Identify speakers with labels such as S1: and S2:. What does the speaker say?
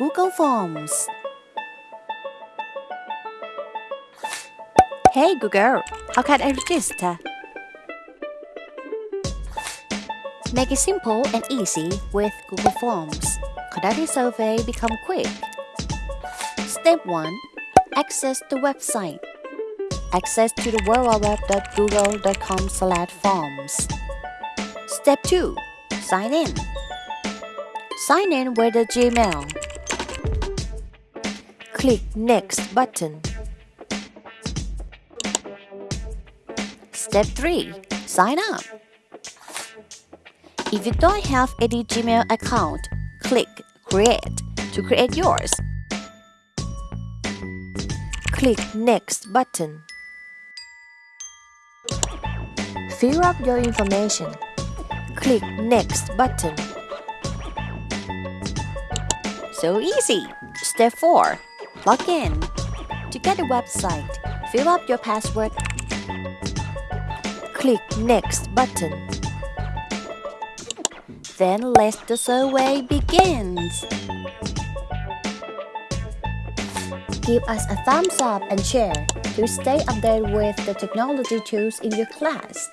S1: Google Forms. Hey Google, how can I register? Make it simple and easy with Google Forms. Conduct survey become quick. Step 1. Access the website. Access to the www.google.com forms. Step 2. Sign in. Sign in with the Gmail. Click Next button. Step 3. Sign up. If you don't have any Gmail account, click Create to create yours. Click Next button. Fill up your information. Click Next button. So easy! Step 4. Log in. To get the website, fill up your password. Click Next button. Then let the survey begins. Give us a thumbs up and share to stay updated with the technology tools in your class.